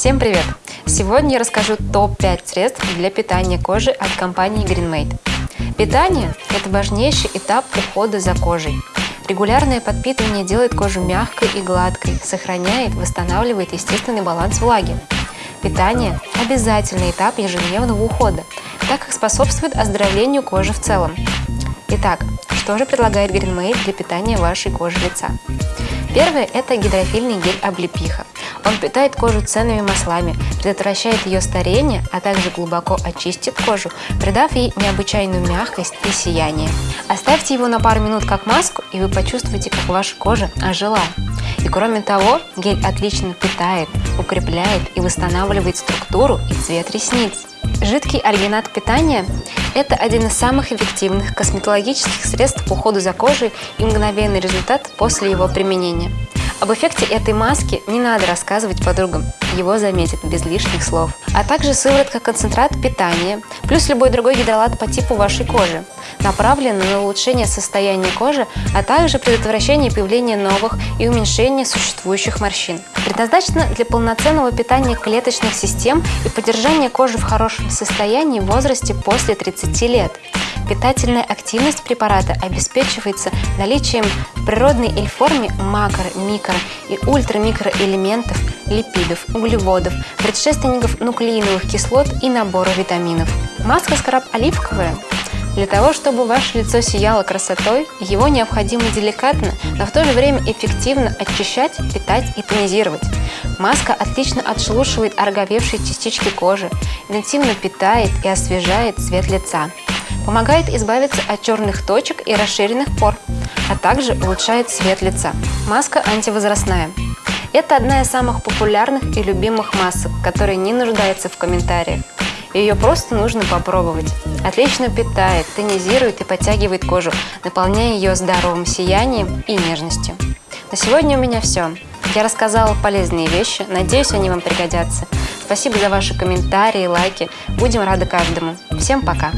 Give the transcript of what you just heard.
Всем привет! Сегодня я расскажу топ-5 средств для питания кожи от компании GreenMate. Питание – это важнейший этап ухода за кожей. Регулярное подпитывание делает кожу мягкой и гладкой, сохраняет, восстанавливает естественный баланс влаги. Питание – обязательный этап ежедневного ухода, так как способствует оздоровлению кожи в целом. Итак, что же предлагает GreenMate для питания вашей кожи лица? Первое – это гидрофильный гель облепиха. Он питает кожу ценными маслами, предотвращает ее старение, а также глубоко очистит кожу, придав ей необычайную мягкость и сияние. Оставьте его на пару минут как маску, и вы почувствуете, как ваша кожа ожила. И кроме того, гель отлично питает, укрепляет и восстанавливает структуру и цвет ресниц. Жидкий альгинат питания – это один из самых эффективных косметологических средств по уходу за кожей и мгновенный результат после его применения. Об эффекте этой маски не надо рассказывать подругам, его заметят без лишних слов. А также сыворотка-концентрат питания, плюс любой другой гидролат по типу вашей кожи, направлены на улучшение состояния кожи, а также предотвращение появления новых и уменьшение существующих морщин. Предназначено для полноценного питания клеточных систем и поддержания кожи в хорошем состоянии в возрасте после 30 лет. Питательная активность препарата обеспечивается наличием природной эльформе макро-, микро- и ультрамикроэлементов, липидов, углеводов, предшественников нуклеиновых кислот и набора витаминов. Маска скраб оливковая для того, чтобы ваше лицо сияло красотой, его необходимо деликатно, но в то же время эффективно очищать, питать и тонизировать. Маска отлично отшелушивает ороговевшие частички кожи, интенсивно питает и освежает цвет лица. Помогает избавиться от черных точек и расширенных пор, а также улучшает цвет лица. Маска антивозрастная. Это одна из самых популярных и любимых масок, которая не нуждается в комментариях. Ее просто нужно попробовать. Отлично питает, тонизирует и подтягивает кожу, наполняя ее здоровым сиянием и нежностью. На сегодня у меня все. Я рассказала полезные вещи, надеюсь, они вам пригодятся. Спасибо за ваши комментарии, лайки. Будем рады каждому. Всем пока!